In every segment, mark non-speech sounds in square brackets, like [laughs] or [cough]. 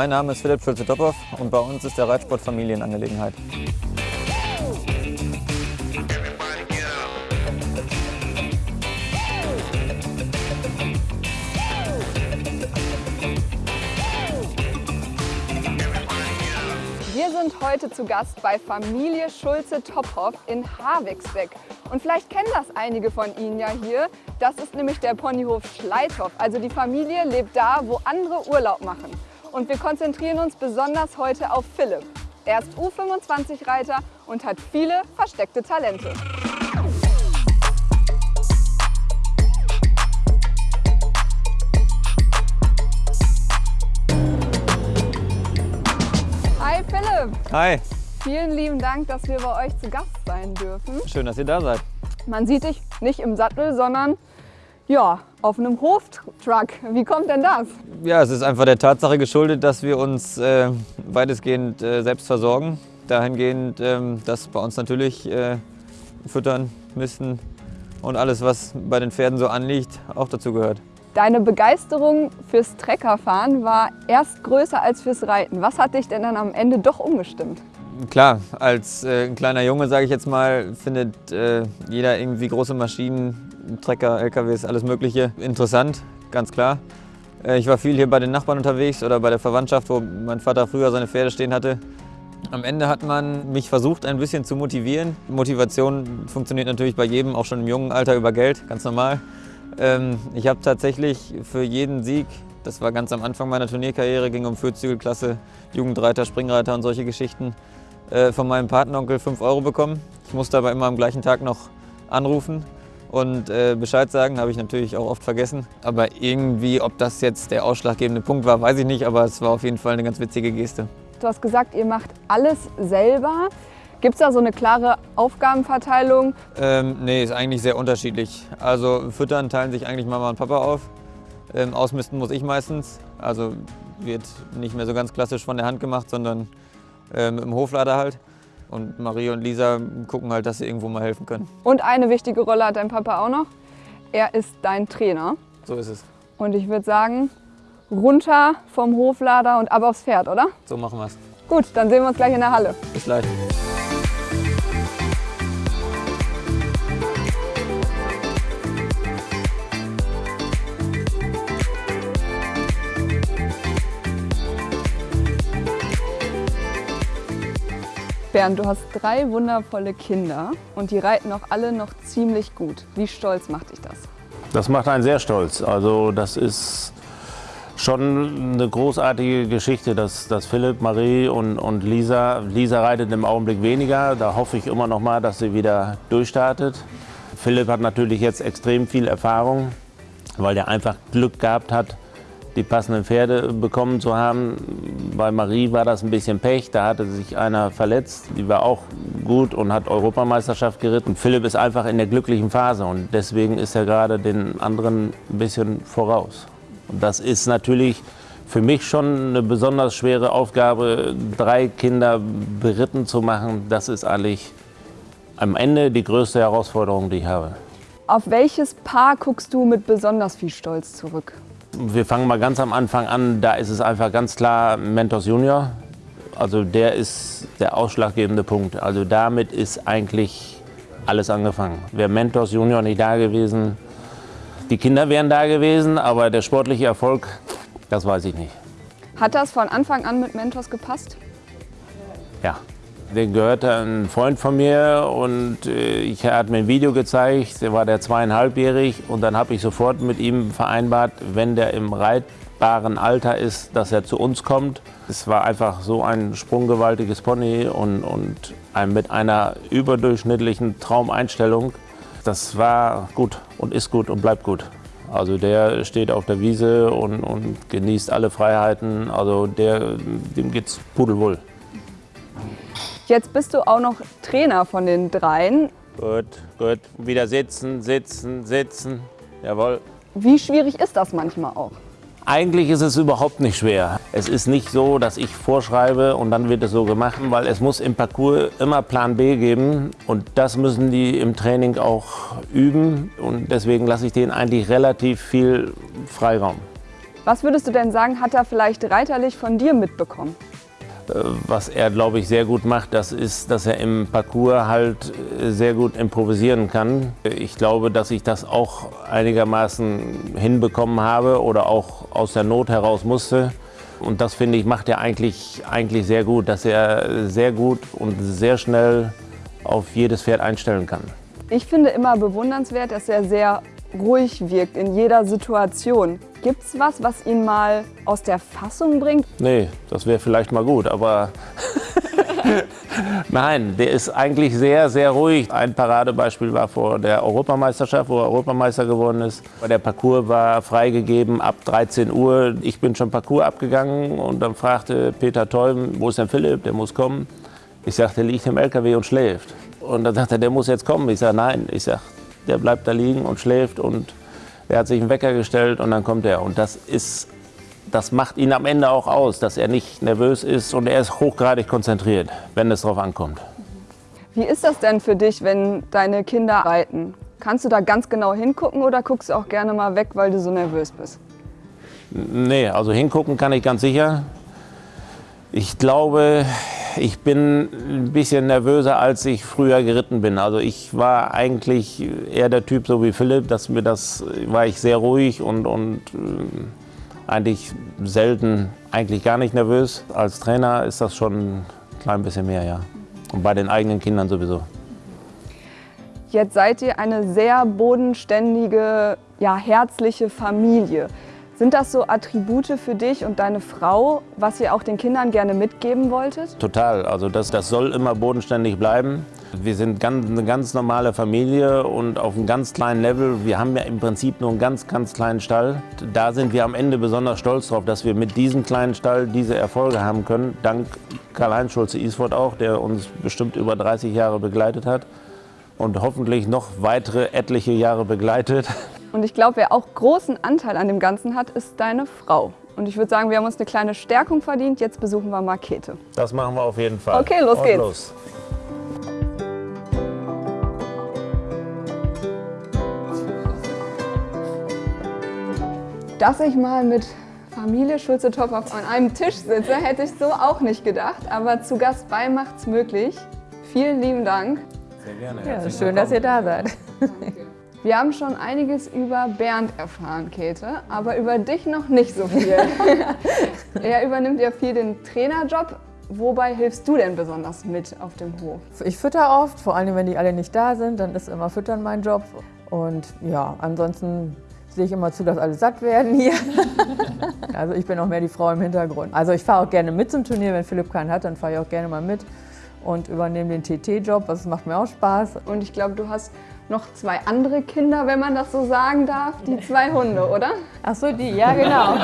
Mein Name ist Philipp Schulze-Toppow und bei uns ist der Reitsport Familienangelegenheit. Wir sind heute zu Gast bei Familie Schulze-Tophoff in Havixbeck. Und vielleicht kennen das einige von Ihnen ja hier. Das ist nämlich der Ponyhof Schleithoff. Also die Familie lebt da, wo andere Urlaub machen. Und wir konzentrieren uns besonders heute auf Philipp. Er ist U25-Reiter und hat viele versteckte Talente. Hi Philipp! Hi, Vielen lieben Dank, dass wir bei euch zu Gast sein dürfen. schön, dass ihr da seid. Man sieht dich nicht im Sattel, sondern ja, auf einem Hoftruck. Wie kommt denn das? Ja, es ist einfach der Tatsache geschuldet, dass wir uns äh, weitestgehend äh, selbst versorgen. Dahingehend, ähm, dass bei uns natürlich äh, Füttern, Misten und alles, was bei den Pferden so anliegt, auch dazu gehört. Deine Begeisterung fürs Treckerfahren war erst größer als fürs Reiten. Was hat dich denn dann am Ende doch umgestimmt? Klar, als äh, ein kleiner Junge, sage ich jetzt mal, findet äh, jeder irgendwie große Maschinen, Trecker, LKWs, alles Mögliche interessant, ganz klar. Äh, ich war viel hier bei den Nachbarn unterwegs oder bei der Verwandtschaft, wo mein Vater früher seine Pferde stehen hatte. Am Ende hat man mich versucht, ein bisschen zu motivieren. Motivation funktioniert natürlich bei jedem, auch schon im jungen Alter über Geld, ganz normal. Ähm, ich habe tatsächlich für jeden Sieg, das war ganz am Anfang meiner Turnierkarriere, ging um Vierzügelklasse, Jugendreiter, Springreiter und solche Geschichten, äh, von meinem Patenonkel 5 Euro bekommen. Ich musste aber immer am gleichen Tag noch anrufen und äh, Bescheid sagen, habe ich natürlich auch oft vergessen. Aber irgendwie, ob das jetzt der ausschlaggebende Punkt war, weiß ich nicht, aber es war auf jeden Fall eine ganz witzige Geste. Du hast gesagt, ihr macht alles selber. Gibt es da so eine klare Aufgabenverteilung? Ähm, nee, ist eigentlich sehr unterschiedlich. Also Füttern teilen sich eigentlich Mama und Papa auf. Ähm, ausmisten muss ich meistens. Also wird nicht mehr so ganz klassisch von der Hand gemacht, sondern ähm, im Hoflader halt. Und Marie und Lisa gucken halt, dass sie irgendwo mal helfen können. Und eine wichtige Rolle hat dein Papa auch noch. Er ist dein Trainer. So ist es. Und ich würde sagen, runter vom Hoflader und ab aufs Pferd, oder? So machen wir es. Gut, dann sehen wir uns gleich in der Halle. Bis gleich. Bernd, du hast drei wundervolle Kinder und die reiten auch alle noch ziemlich gut. Wie stolz macht dich das? Das macht einen sehr stolz. Also das ist schon eine großartige Geschichte, dass, dass Philipp, Marie und, und Lisa, Lisa reitet im Augenblick weniger. Da hoffe ich immer noch mal, dass sie wieder durchstartet. Philipp hat natürlich jetzt extrem viel Erfahrung, weil er einfach Glück gehabt hat, die passenden Pferde bekommen zu haben. Bei Marie war das ein bisschen Pech, da hatte sich einer verletzt. Die war auch gut und hat Europameisterschaft geritten. Philipp ist einfach in der glücklichen Phase und deswegen ist er gerade den anderen ein bisschen voraus. Und das ist natürlich für mich schon eine besonders schwere Aufgabe, drei Kinder beritten zu machen. Das ist eigentlich am Ende die größte Herausforderung, die ich habe. Auf welches Paar guckst du mit besonders viel Stolz zurück? Wir fangen mal ganz am Anfang an. Da ist es einfach ganz klar Mentos Junior. Also der ist der ausschlaggebende Punkt. Also damit ist eigentlich alles angefangen. Wäre Mentos Junior nicht da gewesen, die Kinder wären da gewesen, aber der sportliche Erfolg, das weiß ich nicht. Hat das von Anfang an mit Mentos gepasst? Ja. Den gehörte ein Freund von mir und äh, ich er hat mir ein Video gezeigt, der war der zweieinhalbjährig und dann habe ich sofort mit ihm vereinbart, wenn der im reitbaren Alter ist, dass er zu uns kommt. Es war einfach so ein sprunggewaltiges Pony und, und ein, mit einer überdurchschnittlichen Traumeinstellung. Das war gut und ist gut und bleibt gut. Also der steht auf der Wiese und, und genießt alle Freiheiten. Also der, dem geht's pudelwohl. Jetzt bist du auch noch Trainer von den dreien. Gut, gut. Wieder sitzen, sitzen, sitzen. Jawohl. Wie schwierig ist das manchmal auch? Eigentlich ist es überhaupt nicht schwer. Es ist nicht so, dass ich vorschreibe und dann wird es so gemacht, weil es muss im Parcours immer Plan B geben und das müssen die im Training auch üben und deswegen lasse ich denen eigentlich relativ viel Freiraum. Was würdest du denn sagen, hat er vielleicht reiterlich von dir mitbekommen? Was er, glaube ich, sehr gut macht, das ist, dass er im Parcours halt äh, sehr gut improvisieren kann. Ich glaube, dass ich das auch einigermaßen hinbekommen habe oder auch aus der Not heraus musste. Und das, finde ich, macht er eigentlich, eigentlich sehr gut, dass er sehr gut und sehr schnell auf jedes Pferd einstellen kann. Ich finde immer bewundernswert, dass er sehr ruhig wirkt in jeder Situation. Gibt es was, was ihn mal aus der Fassung bringt? Nee, das wäre vielleicht mal gut, aber [laughs] nein, der ist eigentlich sehr, sehr ruhig. Ein Paradebeispiel war vor der Europameisterschaft, wo er Europameister geworden ist. Der Parcours war freigegeben ab 13 Uhr. Ich bin schon Parcours abgegangen und dann fragte Peter Teuben, wo ist denn Philipp, der muss kommen. Ich sagte, der liegt im LKW und schläft. Und dann sagte er, der muss jetzt kommen. Ich sage, nein. Ich sage, der bleibt da liegen und schläft und er hat sich einen Wecker gestellt und dann kommt er. Und das ist, das macht ihn am Ende auch aus, dass er nicht nervös ist und er ist hochgradig konzentriert, wenn es darauf ankommt. Wie ist das denn für dich, wenn deine Kinder reiten? Kannst du da ganz genau hingucken oder guckst du auch gerne mal weg, weil du so nervös bist? Nee, also hingucken kann ich ganz sicher. Ich glaube, ich bin ein bisschen nervöser, als ich früher geritten bin. Also ich war eigentlich eher der Typ, so wie Philipp, dass mir das war ich sehr ruhig und, und äh, eigentlich selten, eigentlich gar nicht nervös. Als Trainer ist das schon ein klein bisschen mehr, ja. Und bei den eigenen Kindern sowieso. Jetzt seid ihr eine sehr bodenständige, ja, herzliche Familie. Sind das so Attribute für dich und deine Frau, was ihr auch den Kindern gerne mitgeben wolltet? Total. Also das, das soll immer bodenständig bleiben. Wir sind ganz, eine ganz normale Familie und auf einem ganz kleinen Level. Wir haben ja im Prinzip nur einen ganz, ganz kleinen Stall. Da sind wir am Ende besonders stolz drauf, dass wir mit diesem kleinen Stall diese Erfolge haben können. Dank Karl-Heinz Schulze-Isford auch, der uns bestimmt über 30 Jahre begleitet hat und hoffentlich noch weitere etliche Jahre begleitet. [laughs] Und ich glaube, wer auch großen Anteil an dem Ganzen hat, ist deine Frau. Und ich würde sagen, wir haben uns eine kleine Stärkung verdient. Jetzt besuchen wir Markete. Das machen wir auf jeden Fall. Okay, los Und geht's. Los. Dass ich mal mit Familie Schulze-Topf an einem Tisch sitze, hätte ich so auch nicht gedacht. Aber zu Gast bei macht's möglich. Vielen lieben Dank. Sehr gerne. Ja, schön, dass ihr da seid. Wir haben schon einiges über Bernd erfahren, Käthe, aber über dich noch nicht so viel. [laughs] er übernimmt ja viel den Trainerjob. Wobei hilfst du denn besonders mit auf dem Hof? Ich fütter oft, vor allem wenn die alle nicht da sind, dann ist immer Füttern mein Job. Und ja, ansonsten sehe ich immer zu, dass alle satt werden hier. [laughs] also ich bin auch mehr die Frau im Hintergrund. Also ich fahre auch gerne mit zum Turnier, wenn Philipp keinen hat, dann fahre ich auch gerne mal mit und übernehme den TT-Job, das macht mir auch Spaß. Und ich glaube, du hast noch zwei andere Kinder, wenn man das so sagen darf, die zwei Hunde, oder? Ach so, die, ja genau.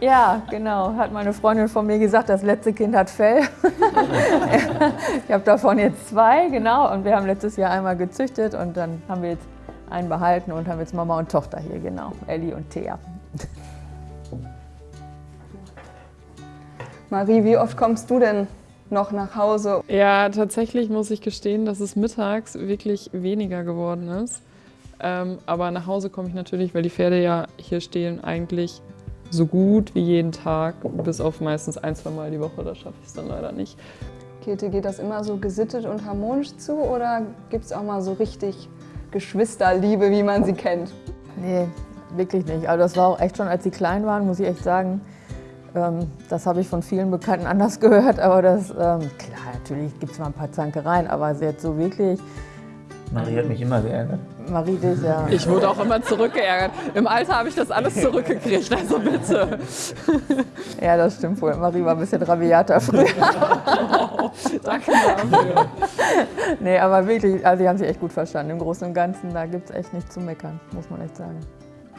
Ja, genau, hat meine Freundin von mir gesagt, das letzte Kind hat Fell. [laughs] ich habe davon jetzt zwei, genau, und wir haben letztes Jahr einmal gezüchtet und dann haben wir jetzt einen behalten und haben jetzt Mama und Tochter hier, genau, Ellie und Thea. Marie, wie oft kommst du denn noch nach Hause? Ja, tatsächlich muss ich gestehen, dass es mittags wirklich weniger geworden ist. Ähm, aber nach Hause komme ich natürlich, weil die Pferde ja hier stehen, eigentlich so gut wie jeden Tag, bis auf meistens ein, zwei Mal die Woche. Da schaffe ich es dann leider nicht. Käthe, geht das immer so gesittet und harmonisch zu oder gibt es auch mal so richtig Geschwisterliebe, wie man sie kennt? Nee, wirklich nicht. Also das war auch echt schon, als sie klein waren, muss ich echt sagen. Ähm, das habe ich von vielen Bekannten [laughs] anders gehört, aber das, ähm, klar, natürlich gibt es mal ein paar Zankereien, aber sie hat so wirklich, Marie hat mich immer geärgert. Marie dich ja. Ich wurde auch immer zurückgeärgert. Im Alter habe ich das alles zurückgekriegt, also bitte. [laughs] Ja, das stimmt wohl. Marie war ein bisschen rabiater früher. [laughs] Danke dafür. Nee, aber wirklich, also sie haben sich echt gut verstanden. Im Großen und Ganzen, da gibt es echt nichts zu meckern, muss man echt sagen.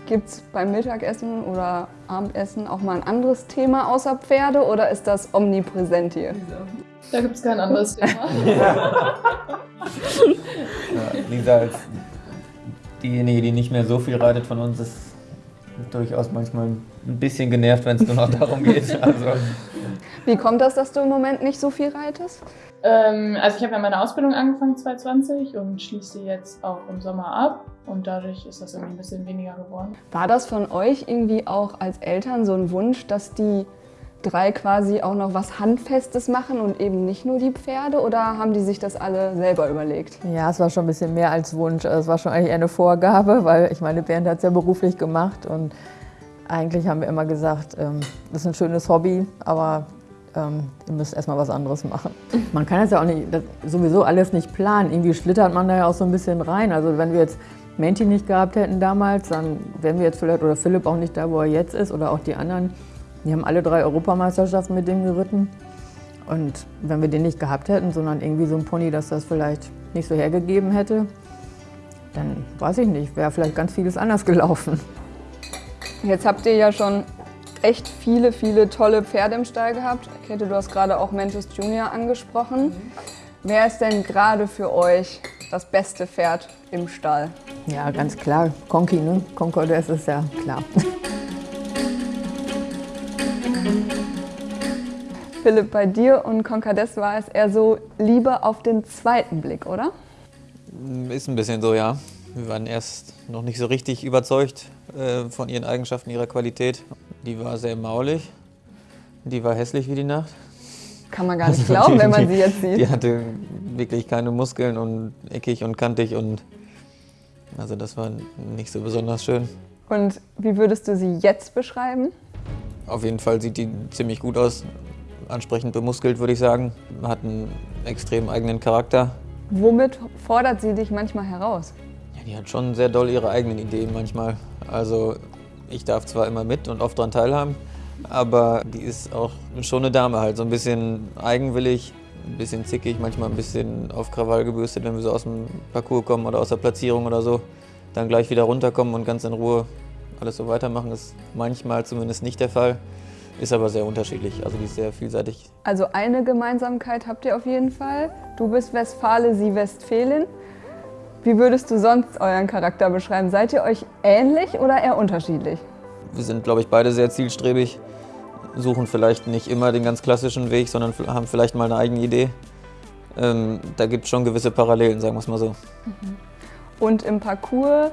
Gibt es beim Mittagessen oder Abendessen auch mal ein anderes Thema außer Pferde oder ist das omnipräsent hier? Da gibt es kein anderes [laughs] Thema. Ja, Lisa als diejenige, die nicht mehr so viel reitet von uns, ist durchaus manchmal ein bisschen genervt, wenn es nur noch darum geht. [laughs] Also, Wie kommt das, dass du im Moment nicht so viel reitest? Ähm, also ich habe ja meine Ausbildung angefangen 2020 und schließe jetzt auch im Sommer ab und dadurch ist das irgendwie ein bisschen weniger geworden. War das von euch irgendwie auch als Eltern so ein Wunsch, dass die drei quasi auch noch was Handfestes machen und eben nicht nur die Pferde oder haben die sich das alle selber überlegt? Ja, es war schon ein bisschen mehr als Wunsch. Also Es war schon eigentlich eher eine Vorgabe, weil ich meine, Bernd hat es ja beruflich gemacht und eigentlich haben wir immer gesagt, ähm, das ist ein schönes Hobby, aber ähm, ihr müsst erstmal was anderes machen. [laughs] Man kann das ja auch nicht, das, sowieso alles nicht planen. Irgendwie schlittert man da ja auch so ein bisschen rein. Also wenn wir jetzt Menti nicht gehabt hätten damals, dann wären wir jetzt vielleicht, oder Philipp auch nicht da, wo er jetzt ist, oder auch die anderen. Die haben alle drei Europameisterschaften mit dem geritten. Und wenn wir den nicht gehabt hätten, sondern irgendwie so ein Pony, das das vielleicht nicht so hergegeben hätte, dann weiß ich nicht, wäre vielleicht ganz vieles anders [laughs] gelaufen. Jetzt habt ihr ja schon echt viele, viele tolle Pferde im Stall gehabt. Käthe, du hast gerade auch Mentos Junior angesprochen. Wer ist denn gerade für euch das beste Pferd im Stall? Ja, ganz klar. Conky, ne? Concordes ist ja klar. [laughs] Philipp, bei dir und Concades war es eher so Liebe auf den zweiten Blick, oder? Ist ein bisschen so, ja. Wir waren erst noch nicht so richtig überzeugt äh, von ihren Eigenschaften, ihrer Qualität. Die war sehr maulig. Die war hässlich wie die Nacht. Kann man gar nicht glauben, wenn man [laughs] sie jetzt Die sieht. hatte wirklich keine Muskeln und eckig und kantig und also das war nicht so besonders schön. Und wie würdest du sie jetzt beschreiben? Auf jeden Fall sieht die ziemlich gut aus, ansprechend bemuskelt würde ich sagen. Hat einen extrem eigenen Charakter. Womit fordert sie dich manchmal heraus? Ja, die hat schon sehr doll ihre eigenen Ideen manchmal. Also ich darf zwar immer mit und oft daran teilhaben, aber die ist auch schon eine Dame halt. So ein bisschen eigenwillig, ein bisschen zickig, manchmal ein bisschen auf Krawall gebürstet, wenn wir so aus dem Parcours kommen oder aus der Platzierung oder so. Dann gleich wieder runterkommen und ganz in Ruhe alles so weitermachen, ist manchmal zumindest nicht der Fall. Ist aber sehr unterschiedlich, also die ist sehr vielseitig. Also eine Gemeinsamkeit habt ihr auf jeden Fall. Du bist Westfale, sie Westfälin. Wie würdest du sonst euren Charakter beschreiben? Seid ihr euch ähnlich oder eher unterschiedlich? Wir sind, glaube ich, beide sehr zielstrebig, suchen vielleicht nicht immer den ganz klassischen Weg, sondern haben vielleicht mal eine eigene Idee. Ähm, da gibt es schon gewisse Parallelen, sagen wir es mal so. Und im Parcours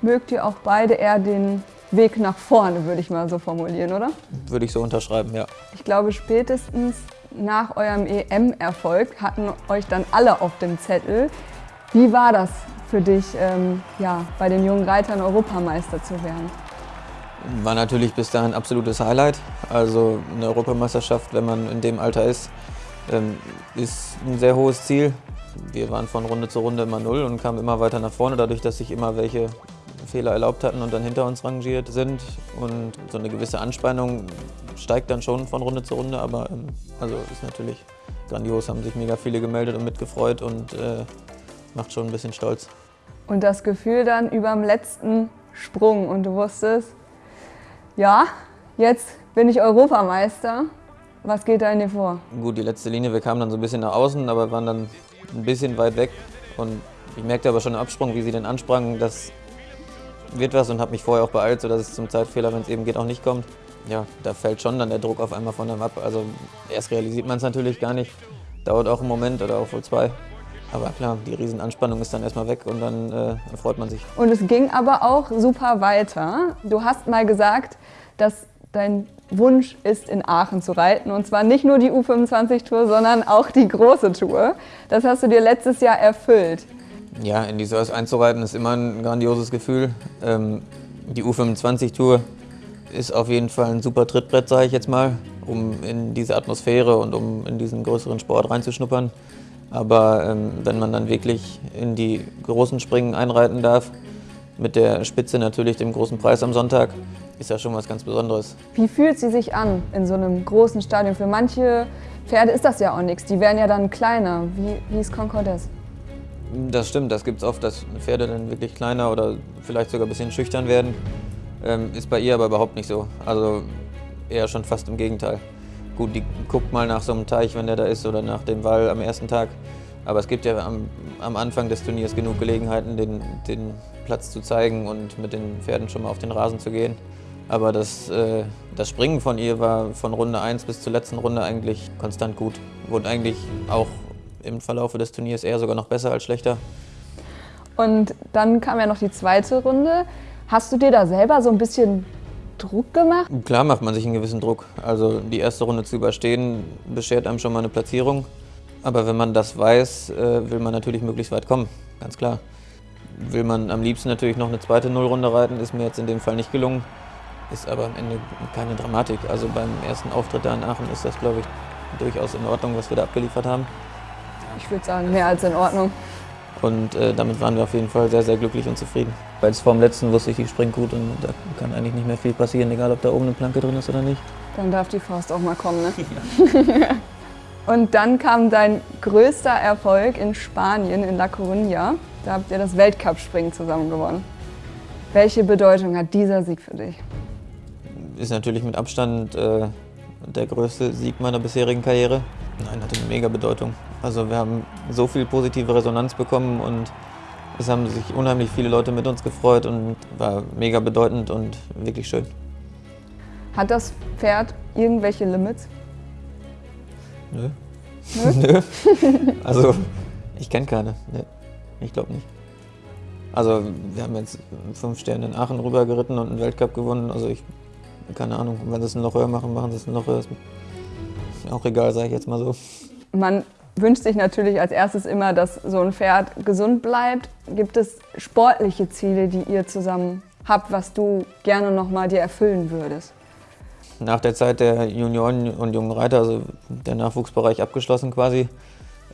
mögt ihr auch beide eher den Weg nach vorne, würde ich mal so formulieren, oder? Würde ich so unterschreiben, ja. Ich glaube, spätestens nach eurem EM-Erfolg hatten euch dann alle auf dem Zettel. Wie war das für dich, ähm, ja, bei den jungen Reitern Europameister zu werden? War natürlich bis dahin ein absolutes Highlight. Also eine Europameisterschaft, wenn man in dem Alter ist, ähm, ist ein sehr hohes Ziel. Wir waren von Runde zu Runde immer null und kamen immer weiter nach vorne, dadurch, dass sich immer welche Fehler erlaubt hatten und dann hinter uns rangiert sind. Und so eine gewisse Anspannung steigt dann schon von Runde zu Runde, aber ähm, also ist natürlich grandios, haben sich mega viele gemeldet und mitgefreut und äh, macht schon ein bisschen stolz. Und das Gefühl dann überm letzten Sprung und du wusstest, ja, jetzt bin ich Europameister. Was geht da in dir vor? Gut, die letzte Linie, wir kamen dann so ein bisschen nach außen, aber waren dann ein bisschen weit weg. Und ich merkte aber schon im Absprung, wie sie dann ansprangen, das wird was und habe mich vorher auch beeilt, sodass es zum Zeitfehler, wenn es eben geht, auch nicht kommt. Ja, da fällt schon dann der Druck auf einmal von einem ab. Also erst realisiert man es natürlich gar nicht, dauert auch einen Moment oder auch wohl zwei. Aber klar, die Riesenanspannung ist dann erstmal weg und dann äh, freut man sich. Und es ging aber auch super weiter. Du hast mal gesagt, dass dein Wunsch ist, in Aachen zu reiten. Und zwar nicht nur die U25-Tour, sondern auch die große Tour. Das hast du dir letztes Jahr erfüllt. Ja, in die Source einzureiten ist immer ein grandioses Gefühl. Ähm, die U25-Tour ist auf jeden Fall ein super Trittbrett, sage ich jetzt mal, um in diese Atmosphäre und um in diesen größeren Sport reinzuschnuppern. Aber ähm, wenn man dann wirklich in die großen Springen einreiten darf, mit der Spitze natürlich dem großen Preis am Sonntag, ist das schon was ganz Besonderes. Wie fühlt sie sich an in so einem großen Stadion? Für manche Pferde ist das ja auch nichts. Die werden ja dann kleiner. Wie, wie ist Concordes? Das stimmt, das gibt es oft, dass Pferde dann wirklich kleiner oder vielleicht sogar ein bisschen schüchtern werden. Ähm, ist bei ihr aber überhaupt nicht so. Also eher schon fast im Gegenteil. Gut, die guckt mal nach so einem Teich, wenn der da ist, oder nach dem Wall am ersten Tag. Aber es gibt ja am, am Anfang des Turniers genug Gelegenheiten, den, den Platz zu zeigen und mit den Pferden schon mal auf den Rasen zu gehen. Aber das, äh, das Springen von ihr war von Runde 1 bis zur letzten Runde eigentlich konstant gut. Wurde eigentlich auch im Verlauf des Turniers eher sogar noch besser als schlechter. Und dann kam ja noch die zweite Runde. Hast du dir da selber so ein bisschen Druck gemacht? Klar macht man sich einen gewissen Druck. Also die erste Runde zu überstehen, beschert einem schon mal eine Platzierung. Aber wenn man das weiß, äh, will man natürlich möglichst weit kommen, ganz klar. Will man am liebsten natürlich noch eine zweite Nullrunde reiten, ist mir jetzt in dem Fall nicht gelungen. Ist aber am Ende keine Dramatik. Also beim ersten Auftritt da in Aachen ist das, glaube ich, durchaus in Ordnung, was wir da abgeliefert haben. Ich würde sagen, mehr als in Ordnung. Und äh, damit waren wir auf jeden Fall sehr, sehr glücklich und zufrieden. Weil es vor dem letzten wusste ich, die springt gut und da kann eigentlich nicht mehr viel passieren, egal ob da oben eine Planke drin ist oder nicht. Dann darf die Faust auch mal kommen, ne? [laughs] Ja. [laughs] und dann kam dein größter Erfolg in Spanien, in La Coruña. Da habt ihr das Weltcup-Springen zusammen gewonnen. Welche Bedeutung hat dieser Sieg für dich? Ist natürlich mit Abstand äh, der größte Sieg meiner bisherigen Karriere. Nein, hatte eine mega Bedeutung. Also wir haben so viel positive Resonanz bekommen und es haben sich unheimlich viele Leute mit uns gefreut und war mega bedeutend und wirklich schön. Hat das Pferd irgendwelche Limits? Nö. Nö? [laughs] Also ich kenne keine. Nee, ich glaube nicht. Also wir haben jetzt fünf Sterne in Aachen rüber geritten und einen Weltcup gewonnen. Also ich, keine Ahnung, wenn sie es noch höher machen, machen sie es noch höher. Mir auch egal, sage ich jetzt mal so. Man wünscht sich natürlich als erstes immer, dass so ein Pferd gesund bleibt. Gibt es sportliche Ziele, die ihr zusammen habt, was du gerne noch mal dir erfüllen würdest? Nach der Zeit der Junioren und jungen Reiter, also der Nachwuchsbereich abgeschlossen quasi,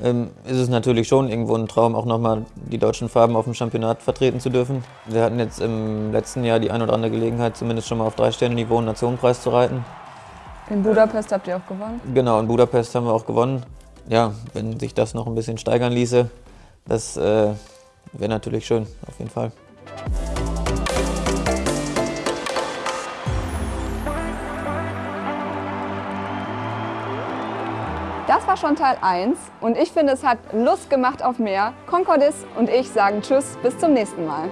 ähm, ist es natürlich schon irgendwo ein Traum, auch nochmal die deutschen Farben auf dem Championat vertreten zu dürfen. Wir hatten jetzt im letzten Jahr die ein oder andere Gelegenheit, zumindest schon mal auf drei Sterne Niveau einen Nationenpreis zu reiten. In Budapest habt ihr auch gewonnen? Genau, in Budapest haben wir auch gewonnen. Ja, wenn sich das noch ein bisschen steigern ließe, das äh, wäre natürlich schön, auf jeden Fall. Das war schon Teil 1 und ich finde, es hat Lust gemacht auf mehr. Concordis und ich sagen Tschüss, bis zum nächsten Mal.